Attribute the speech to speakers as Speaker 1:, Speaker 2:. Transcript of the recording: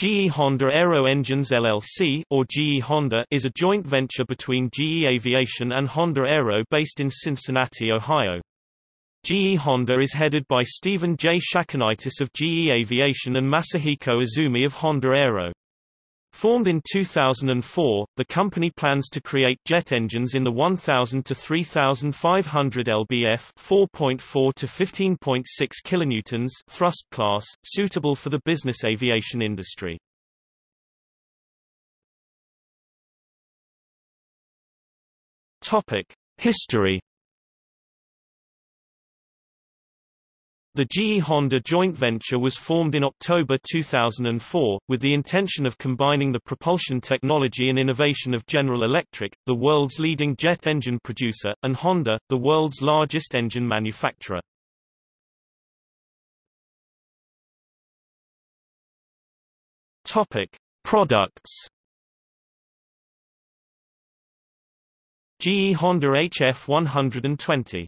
Speaker 1: GE Honda Aero Engines LLC or GE Honda is a joint venture between GE Aviation and Honda Aero based in Cincinnati, Ohio. GE Honda is headed by Stephen J. Shakonitis of GE Aviation and Masahiko Izumi of Honda Aero. Formed in 2004, the company plans to create jet engines in the 1000 to 3500 lbf 4.4 to 15.6 kilonewtons thrust class, suitable for the business aviation industry. Topic: History The GE Honda joint venture was formed in October 2004, with the intention of combining the propulsion technology and innovation of General Electric, the world's leading jet engine producer, and Honda, the world's largest engine manufacturer. Topic: Products. GE Honda HF 120